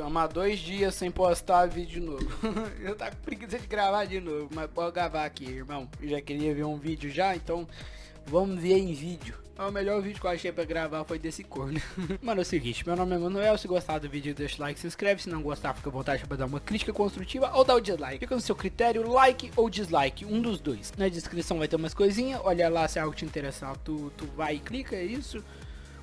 Tomar dois dias sem postar vídeo novo. eu tá com preguiça de gravar de novo, mas pode gravar aqui, irmão. Eu já queria ver um vídeo já, então vamos ver em vídeo. O melhor vídeo que eu achei pra gravar foi desse corno. Mano, é o seguinte, meu nome é Manuel, se gostar do vídeo deixa o like, se inscreve, se não gostar fica à vontade pra dar uma crítica construtiva ou dar o dislike. Fica no seu critério, like ou dislike, um dos dois. Na descrição vai ter umas coisinhas, olha lá se é algo te interessar, tu, tu vai e clica, é isso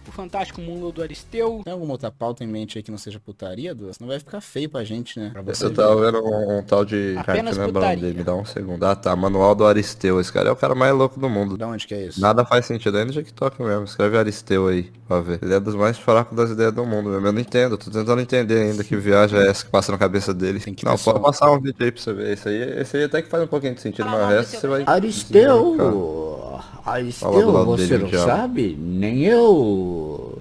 o Fantástico Mundo do Aristeu. Tem alguma outra pauta em mente aí que não seja putaria, duas? Não vai ficar feio pra gente, né? Pra você eu tava vendo um, um, tal de... Apenas Cara, lembrando dele, me dá um segundo. Ah tá, Manual do Aristeu. Esse cara é o cara mais louco do mundo. Da onde que é isso? Nada faz sentido, é no TikTok mesmo. Escreve Aristeu aí, pra ver. Ele é dos mais fracos das ideias do mundo mesmo. Eu não entendo, tô tentando entender ainda que viagem é essa que passa na cabeça dele. Tem que não, pode passar um vídeo aí pra você ver. Esse aí, esse aí até que faz um pouquinho de sentido, mas o resto você vai... Aristeu! Aristeu, você não sabe? Nem eu...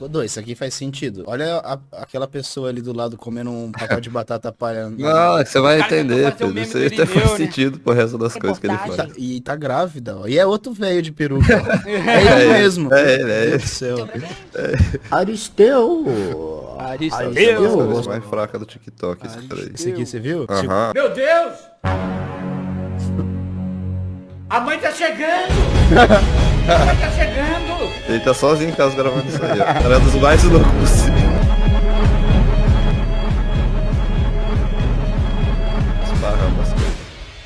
Dois, isso aqui faz sentido. Olha a, aquela pessoa ali do lado comendo um pacote de batata palha. Não, você vai entender, filho. Isso aí até faz né? sentido pro resto das coisas que ele faz. Tá, e tá grávida, ó. E é outro velho de peruca. é ele é mesmo. É ele, é ele. Céu. É. Aristeu. Aristeu. Aristeu. É mais fraca do TikTok, esse cara aí. Esse aqui, você viu? Tipo... Meu Deus! A mãe tá chegando! tá chegando! Ele tá sozinho em casa gravando isso aí, ó. Cara dos mais loucos possível.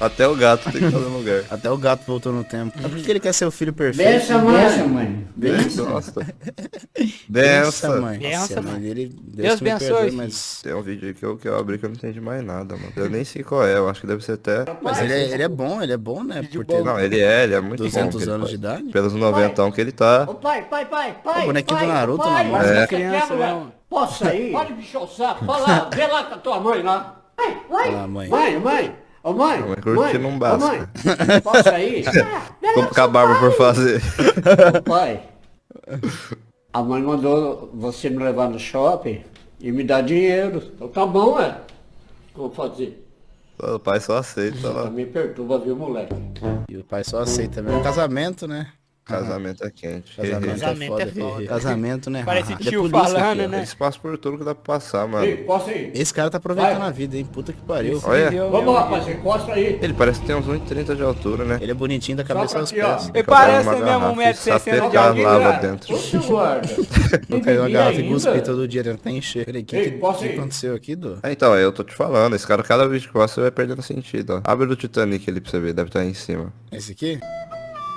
Até o gato tem que estar no lugar. Até o gato voltou no tempo. É porque ele quer ser o filho perfeito. Benção, mãe. Benção, mãe. Benção. Nossa. Benção, mãe. Benção, mãe. Dele, Deus, Deus abençoe. Mas... Tem um vídeo aí que eu, que eu abri que eu não entendi mais nada, mano. Eu nem sei qual é, eu acho que deve ser até... Mas ele é, ele é bom, ele é bom, né? Por ter... Não, ele é, ele é muito 200 bom. 200 anos de idade? Pelos 90 que ele tá... Ô pai, pai, pai, pai. O bonequinho pai, do Naruto pai, mão. É. Criança, não. Posso sair? Pode me o saco. Fala, vê lá com a tua mãe lá. Mãe, mãe. Lá, mãe. Mãe, mãe. Ô mãe, mãe, não basta. Ô, mãe, posso sair? Vou ficar barba por fazer. Ô, pai, a mãe mandou você me levar no shopping e me dar dinheiro. Então tá bom, é. Vou fazer. O pai só aceita. Ó. Me perturba, viu, moleque? E o pai só aceita mesmo. Casamento, né? Casamento é quente. Casamento, Casamento é, foda, é foda. Casamento, né? Parece tio é polícia falando, né? Eles passam por tudo que dá pra passar, mano. Ei, posso ir? Esse cara tá aproveitando Vai. a vida, hein? Puta que pariu. Olha, Vamos, rapaz, encosta aí. ele parece que tem uns 1,30 de altura, né? Ele é bonitinho da cabeça aos pés. Ele parece mesmo garrafa um e 1,60m de altura. lava dentro. Não caiu a garrafa e cuspi todo dia, ele tá encher. Peraí, o que, aconteceu aqui, Du? Ah, então, eu tô te falando, esse cara, cada vídeo que passa, você vai perdendo sentido, ó. Abre do Titanic ali pra você ver, deve estar aí em cima. Esse aqui?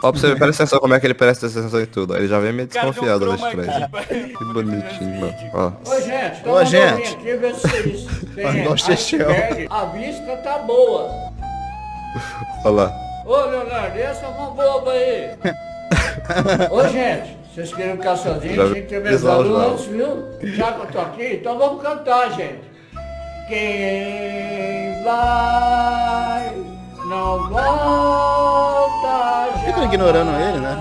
Ó, pra você ver, presta atenção como é que ele presta atenção em tudo. Ele já vem meio desconfiado trás. aqui. Que bonitinho, mano. Ó. Ô, gente, Ô, uma gente. aqui, vê se iceberg. A vista tá boa. Olha lá. Ô, Leonardo, essa mão boba aí. Ô, gente, vocês queriam ficar sozinhos, Já tinha que ter me pisar os avisado lados. antes, viu? Já que eu tô aqui, então vamos cantar, gente. Quem vai não estão ignorando ele, né?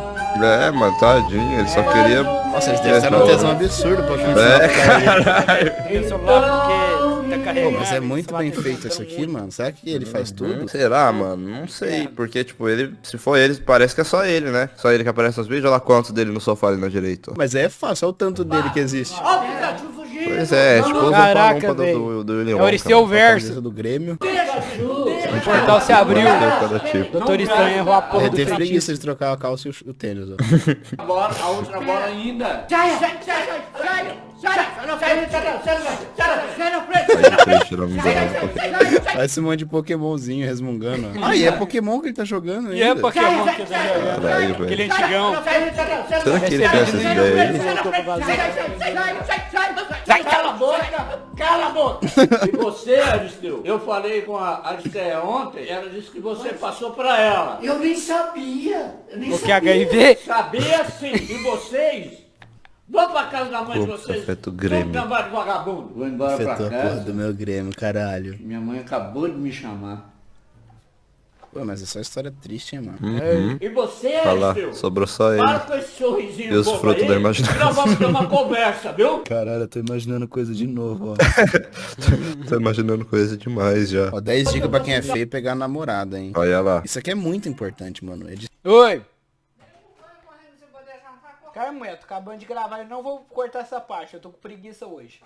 É, mano, tadinho, ele só queria... Nossa, eles devem estar num tesão absurdo pra É, cancelar. caralho. Tem celular porque tá Pô, mas é muito bem feito isso aqui, mano. Será que ele faz tudo? Será, mano? Não sei, porque, tipo, ele, se for ele, parece que é só ele, né? Só ele que aparece nos vídeos, olha lá quantos dele no sofá ali na direita. Mas é fácil, olha o tanto dele que existe. Pois é, é tipo o Caraca, do, do, do William É o Aristeu Wonka, Verso. Do Grêmio. O portal se abriu. tipo. Doutor Estranho errou a porra Ele do teve feitiço. preguiça de trocar a calça e o, o tênis, ó. A bola, a outra bola ainda. Sai, sai, sai, sai. Parece um monte de Pokémonzinho resmungando. Ah, e é Pokémon que ele tá jogando E é ainda. Pokémon que tá jogando. Caralho, Aquele antigão. Será que ele tem essas ideias aí? Sai, cala a boca, cala a boca. E você, Aristeu, eu falei com a Aristeia ontem, ela disse que você passou pra ela. Eu nem sabia. Eu nem O que HIV? Sabia sim. E vocês? Vão pra casa da mãe de vocês. afeta o Grêmio. Trabalho de vagabundo. Vou embora pra Afetou a porra casa. do meu Grêmio, caralho. Minha mãe acabou de me chamar. Pô, mas é só história triste, hein, mano. Uhum. E você, Aristeu? sobrou só Para ele. com esse sorrisinho E os frutos aí, da imaginação. Nós vamos ter uma conversa, viu? Caralho, eu tô imaginando coisa de novo, ó. Tô imaginando coisa demais já. ó 10 dicas pra quem é feio pegar namorada, hein. Olha lá. Isso aqui é muito importante, mano. É de- Oi. Cara, mulher, tô acabando de gravar e não vou cortar essa parte. Eu tô com preguiça hoje.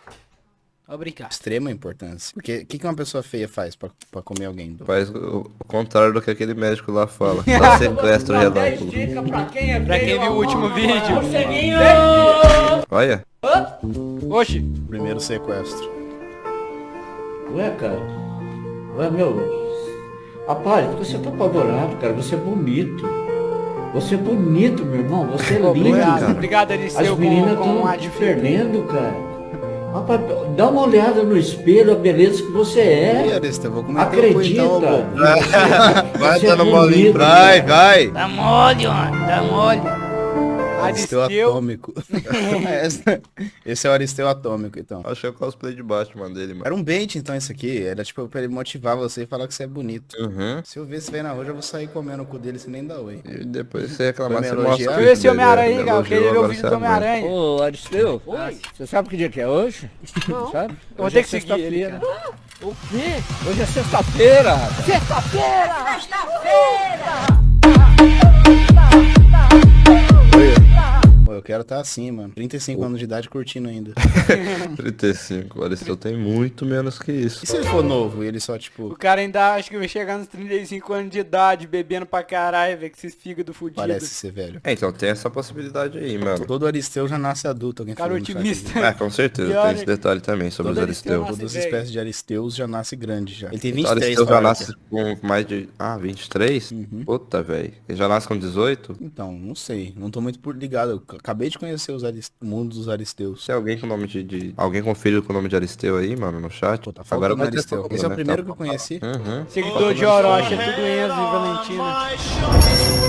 Obrigado. Extrema importância. Porque o que, que uma pessoa feia faz pra, pra comer alguém? Do... Faz o, o contrário do que aquele médico lá fala. Dá sequestro relâmpago. Pra quem viu o último vídeo. Olha. Oxi. Primeiro sequestro. Ué, cara. Ué, meu. Rapaz, você tá apavorado, cara? Você é bonito. Você é bonito, meu irmão. Você é lindo, Obrigado, cara. obrigado, As meninas estão te perdendo, cara. Rapaz, dá uma olhada no espelho, a beleza que você é. Arista, vou comer Acredita. então, bobo. Vai Você é dando bolinho Vai, cara. vai. Dá mole, ó. Dá mole. Aristeu Aristeu. atômico. Esse- Esse é o Aristeu atômico, então. Acho que é o cosplay de Batman dele, mano. Era um bait, então, isso aqui. Era tipo pra ele motivar você e falar que você é bonito. Uhum. Se eu ver esse velho na rua, eu já vou sair comendo o cu dele sem nem dar oi. E depois você reclamar, você mostra Eu vídeo esse Homem-Aranha aí, cara. Eu queria ver o vídeo do aguenta. Homem-Aranha. Ô, Aristeu, você sabe que dia que é hoje? Não. Sabe? Eu vou Hoje ter é que seguir ele, sexta-feira. cara. O quê? Hoje é sexta-feira, rapaz. Pô, quero estar assim, mano. 35 anos de idade curtindo ainda. 35, o Aristeu tem muito menos que isso. E se ele for novo e ele só, O tipo, cara ainda acha que vai chegar nos 35 anos de idade, bebendo pra caralho, velho, com esses fígados fudidos. parece ser velho? É, então tem essa possibilidade aí, mano. Todo Aristeu já nasce adulto, alguém Cara otimista. É, com certeza, tem esse que detalhe também sobre os todo Aristeu Aristeu. nasce- Todas as espécies de Aristeus já nasce grande já. Ele tem O 23, Aristeu já nasce com mais de... Ah, 23? Uhum. Puta, velho. Ele já nasce com 18? Então, não sei. Não tô muito por ligado. Eu acabei de conhecer os Aris- o mundo dos Aristeus. Tem alguém com nome de, de- Alguém com filho com nome de Aristeu aí, mano, no chat? Pô, tá Agora ter Aristeu. Esse é o primeiro que eu conheci. Uhum. Seguidor de Orochi, é tudo Enzo e Valentina.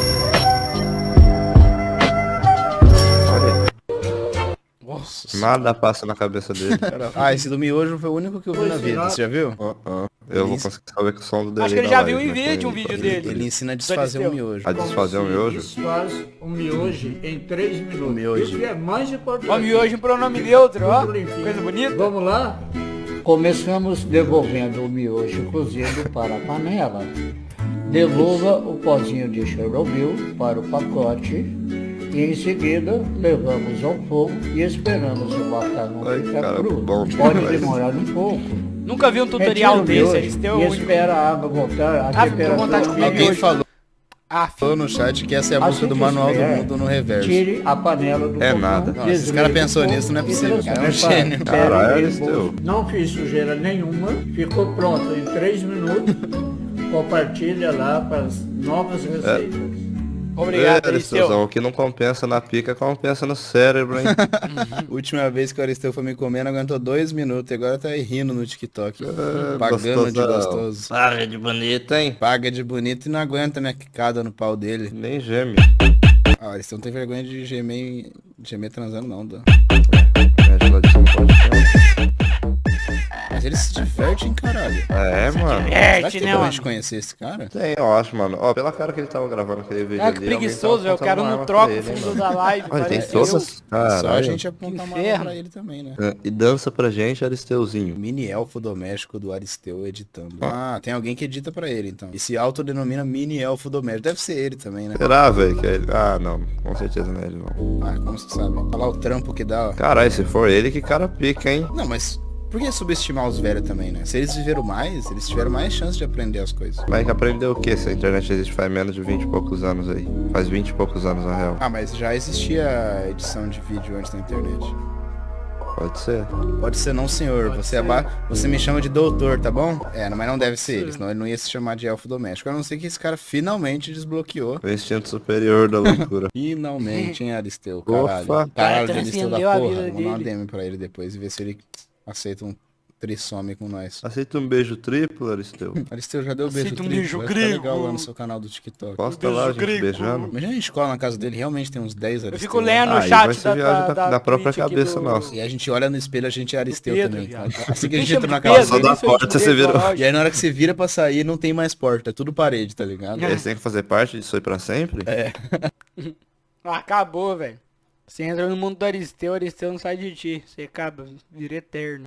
Nossa. Nada passa na cabeça dele. Ah, esse do miojo foi o único que eu vi na vida. Você já viu? Ah, ah. Eu vou conseguir saber que o som do dele Acho que ele já viu em vídeo um vídeo dele. Ele ensina a desfazer Aristeu. um miojo. A desfazer o miojo? Desfaz um miojo em 3 minutos. miojo. Isso que é mais importante. Ó, miojo em pronome neutro, ó. Coisa bonita. Vamos lá? Começamos devolvendo o miojo cozido para a panela. Devolva o pozinho de Chernobyl para o pacote. E em seguida levamos ao fogo e esperamos o macarrão ficar cru. bom Pode demorar um pouco. Nunca vi um tutorial Retira o desse, é o E espera a água voltar. A Ah, vontade de comer Alguém falou Ah, falou no chat que essa é a Assim música do Manual do Mundo no reverso. Tire a panela do É nada. Nossa, esse cara pensou nisso, não é possível, cara, é um gênio. Caralho, bolso. Não fiz sujeira nenhuma, ficou pronto em 3 minutos. Compartilha lá para as novas receitas. obrigado, É, Aristeuzão, Aristeu. o que não compensa na pica, compensa no cérebro, hein? Última vez que o Aristeu foi me comer, não aguentou dois minutos. E agora tá aí rindo no TikTok. pagando de gostosão. gostoso. Paga de bonita, hein? Paga de bonito e não aguenta minha quicada no pau dele. Nem geme. Ah, o Aristeu não tem vergonha de gemer, em- de gemer transando não, Dan. A geladição caralho. É, mano. Será Diverte, que né, como a mano? gente conhecer esse cara? Tem, eu acho, mano. Ó, pela cara que ele tava gravando aquele vídeo Ah, ali. que alguém preguiçoso, velho. O cara não troca o fundo mano. da live. Olha, tem parece todas. eu. Só a Caralho. gente apontar uma arma inferno. pra ele também, né? É, E dança pra gente, Aristeuzinho. Mini elfo doméstico do Aristeu editando. Ah, tem alguém que edita pra ele, então. E se autodenomina mini elfo doméstico. Deve ser ele também, né? Será, velho? Que é ele... Ah, não. Com certeza não é ele, não. Ah, como você sabe? Olha lá o trampo que dá, ó. Caralho, se for ele, que cara pica, hein? Não, mas por que subestimar os velhos também, né? Se eles viveram mais, eles tiveram mais chance de aprender as coisas. Mas que aprendeu o que se a internet existe faz menos de 20 e poucos anos aí? Faz 20 e poucos anos, na real. Ah, mas já existia edição de vídeo antes da internet. Pode ser. Pode ser não, senhor. Você, é ba... você me chama de doutor, tá bom? É, mas não deve ser ele, senão ele não ia se chamar de elfo doméstico. A não ser que esse cara finalmente desbloqueou. O instinto superior da loucura. Finalmente, hein, Aristeu? Caralho. Cara, Caralho, de Aristeu da porra. mandar uma dele. DM pra ele depois e ver se ele aceita um trissome com nós. Aceita um beijo triplo, Aristeu. Aristeu já deu beijo Aceita um triplo, beijo vai grego. legal lá no seu canal do TikTok. Posta lá, a gente grego. beijando. Imagina a gente cola na casa dele, realmente tem uns 10 Eu Aristeu. fico lendo Ah, o e chat vai ser da, viagem da, da- da própria cabeça do- nossa. E a gente olha no espelho, a gente é Aristeu Pedro, também. viado. Assim que a gente entra na casa Só da porta, você. Orochi. E aí na hora que você vira pra sair, não tem mais porta, é tudo parede, tá ligado? Eles têm que fazer parte disso aí pra sempre? É. Ah, acabou, velho. Você entra no mundo do Aristeu, Aristeu não sai de ti. Você acaba, vira eterno.